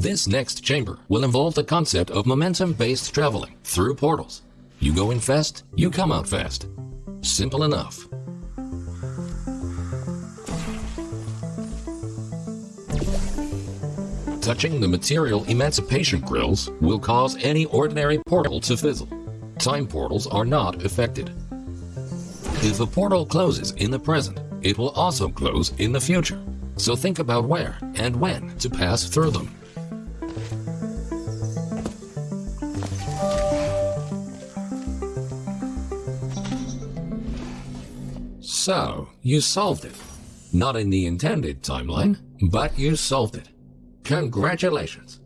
This next chamber will involve the concept of momentum-based traveling through portals. You go in fast, you come out fast. Simple enough. Touching the material emancipation grills will cause any ordinary portal to fizzle. Time portals are not affected. If a portal closes in the present, it will also close in the future. So think about where and when to pass through them. So, you solved it. Not in the intended timeline, but you solved it. Congratulations.